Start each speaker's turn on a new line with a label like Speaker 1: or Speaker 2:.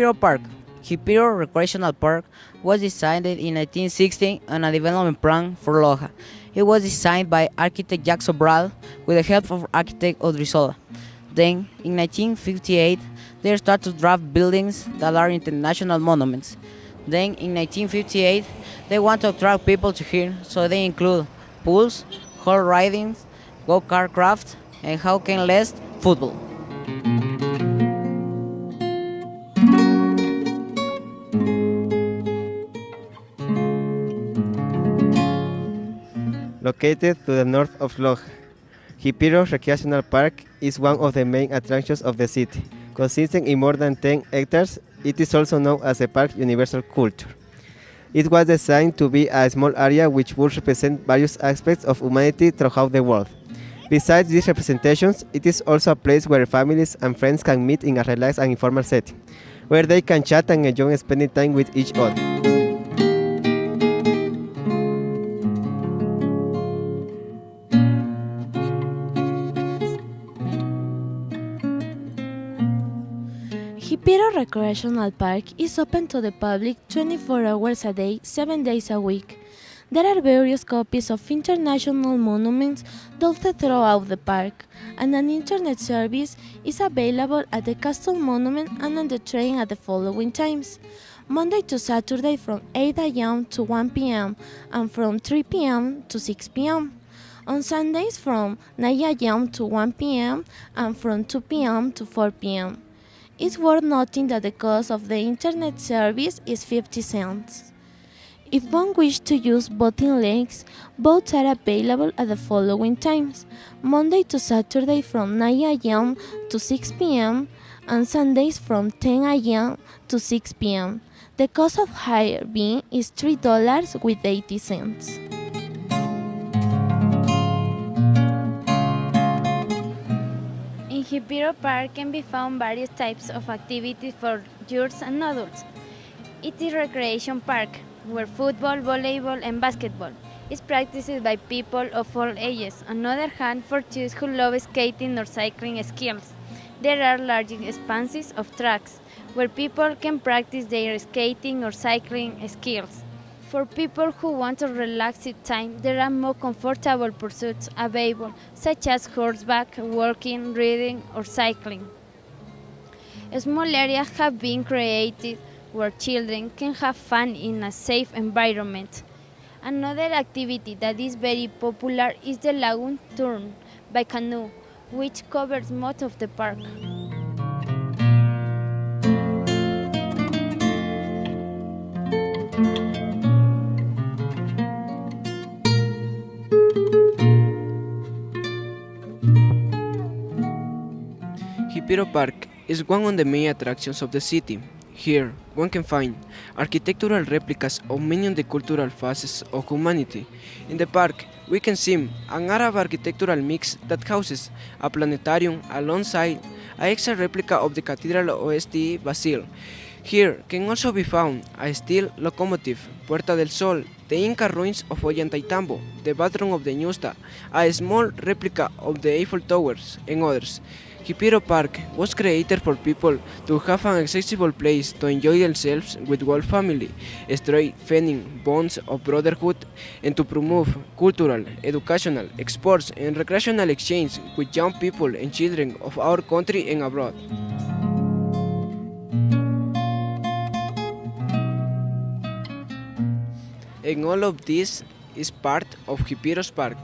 Speaker 1: Jipiro Park. Jipiro Recreational Park was designed in 1960 on a development plan for Loja. It was designed by architect Jacques Sobral with the help of architect Odrizola. Then, in 1958, they started to draft buildings that are international monuments. Then, in 1958, they want to attract people to here, so they include pools, horse riding, go-kart craft, and how can less football.
Speaker 2: Located to the north of Loja, Jipiro Recreational Park is one of the main attractions of the city. Consisting in more than 10 hectares, it is also known as the Park Universal Culture. It was designed to be a small area which would represent various aspects of humanity throughout the world. Besides these representations, it is also a place where families and friends can meet in a relaxed and informal setting, where they can chat and enjoy spending time with each other.
Speaker 3: Jipiro Recreational Park is open to the public 24 hours a day, 7 days a week. There are various copies of international monuments dotted throughout the park, and an internet service is available at the Castle Monument and on the train at the following times. Monday to Saturday from 8 a.m. to 1 p.m. and from 3 p.m. to 6 p.m. On Sundays from 9 a.m. to 1 p.m. and from 2 p.m. to 4 p.m. It's worth noting that the cost of the internet service is 50 cents. If one wishes to use boating links, boats are available at the following times Monday to Saturday from 9 a.m. to 6 p.m. and Sundays from 10 a.m. to 6 p.m. The cost of hire being is $3 with 80 cents.
Speaker 4: In Jipiro Park can be found various types of activities for youths and adults. It is a recreation park where football, volleyball, and basketball is practiced by people of all ages. On the other hand, for those who love skating or cycling skills, there are large expanses of tracks where people can practice their skating or cycling skills. For people who want a relaxed time, there are more comfortable pursuits available, such as horseback, walking, reading, or cycling. Small areas have been created where children can have fun in a safe environment. Another activity that is very popular is the lagoon turn by canoe, which covers most of the park.
Speaker 5: Jipiro Park is one of the main attractions of the city. Here, one can find architectural replicas of many of the cultural facets of humanity. In the park, we can see an Arab architectural mix that houses a planetarium alongside an extra replica of the Cathedral of St. Basil. Here can also be found a steel locomotive, Puerta del Sol, the Inca ruins of Ollantaytambo, the bathroom of the Ñusta, a small replica of the Eiffel Towers, and others. Jipiro Park was created for people to have an accessible place to enjoy themselves with whole family, strengthening bonds of brotherhood, and to promote cultural, educational, sports, and recreational exchange with young people and children of our country and abroad. And all of this is part of Jipiro's Park.